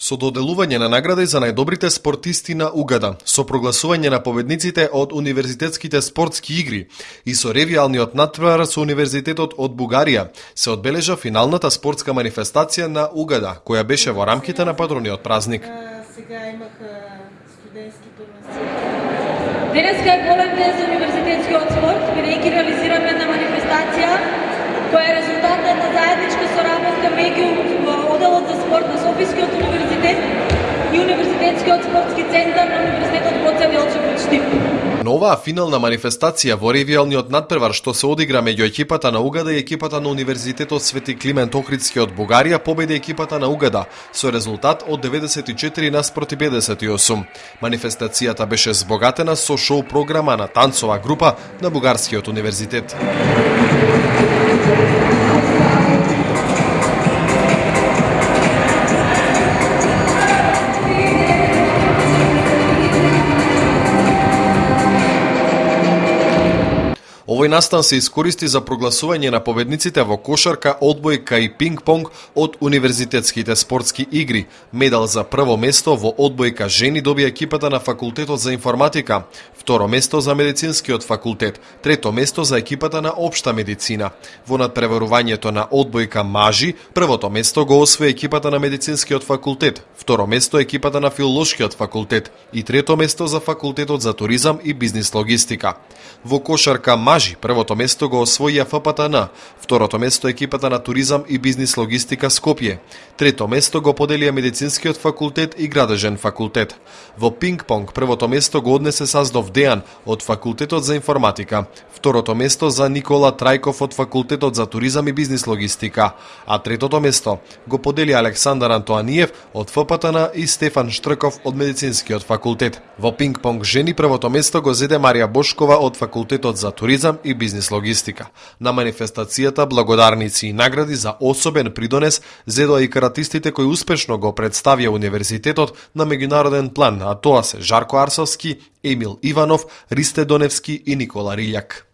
со доделување на награди за најдобрите спортисти на Угада, со прогласување на победниците од универзитетските спортски игри и со ревијалниот надпревар со Универзитетот од Бугарија, се одбележа финалната спортска манифестација на Угада, која беше во рамките на патрониот празник. Сега имах студентски Денеска е голем ден за универзитетскиот спорт, бидејќи реализираме центар на Универзитетот Гоце Делчев од Штип. Но оваа финална манифестација во ревијалниот надпревар што се одигра меѓу екипата на Угада и екипата на Универзитетот Свети Климент Охридски од Бугарија победи екипата на Угада со резултат од 94 наспроти 58. Манифестацијата беше збогатена со шоу програма на танцова група на Бугарскиот универзитет. Овој настан се искористи за прогласување на победниците во кошарка, одбојка и пинг-понг од универзитетските спортски игри. Медал за прво место во одбојка жени добија екипата на факултетот за информатика, второ место за медицинскиот факултет, трето место за екипата на општа медицина. Во надпреварувањето на одбојка мажи, првото место го освои екипата на медицинскиот факултет, второ место екипата на филолошкиот факултет и трето место за факултетот за туризам и бизнис логистика. Во кошарка мажи мажи, првото место го освоија ФПТН, второто место екипата на туризам и бизнис логистика Скопје, трето место го поделија медицинскиот факултет и градежен факултет. Во пинг-понг првото место го однесе Саздов Дејан од факултетот за информатика, второто место за Никола Трајков од факултетот за туризам и бизнис логистика, а третото место го подели Александар Антоаниев од ФПТН и Стефан Штрков од медицинскиот факултет. Во пинг-понг жени првото место го зеде Марија Бошкова од факултетот за туризам и бизнис логистика. На манифестацијата благодарници и награди за особен придонес зедоа и каратистите кои успешно го представија универзитетот на меѓународен план, а тоа се Жарко Арсовски, Емил Иванов, Ристе Доневски и Никола Рилјак.